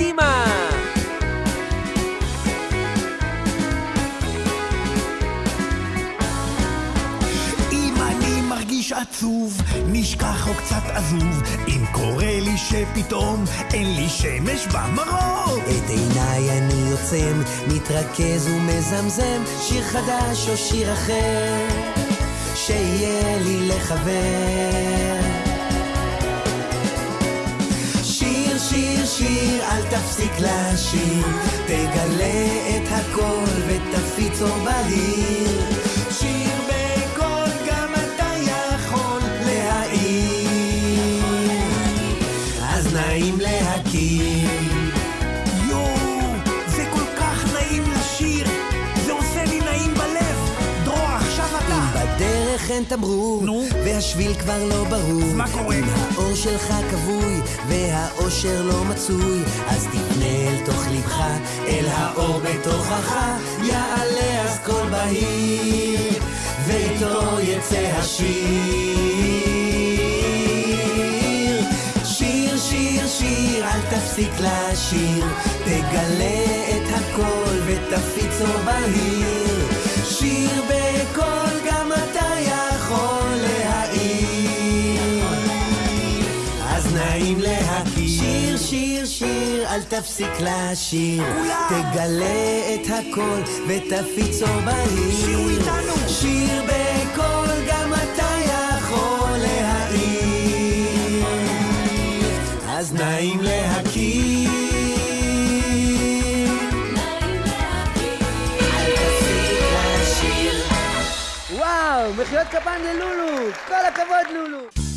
קדימה! אם אני מרגיש עצוב, נשכח או קצת עזוב, אם קורה לי שפתאום אין לי שמש במרור. את עיניי אני עוצם, מתרכז ומזמזם, שיר חדש או שיר אחר, שיהיה לי לחבר. תפסיק לשיר, תגלה את הכל ותפיץ אור בהיר. שיר בקול, גם נעים להכיר. אין תמרור, נו? והשביל כבר לא ברור, מה קורה? אם האור שלך כבוי, והאושר לא מצוי, אז תפנה אל תוך לבך, אל האור בתוכך, יעלה אז קול בהיר, ואיתו יצא השיר. שיר, שיר, שיר, אל תפסיק לשיר, תגלה את הכל ותפיץ אור בהיר. נעים להכיר. שיר, שיר, שיר, אל תפסיק לשיר. תגלה את הכל ותפיץ אור בהיר. שירו איתנו. שיר בקול, גם אתה יכול להעיר. אז נעים להכיר. וואו, מחיאות כפיים ללולו! כל הכבוד, לולו!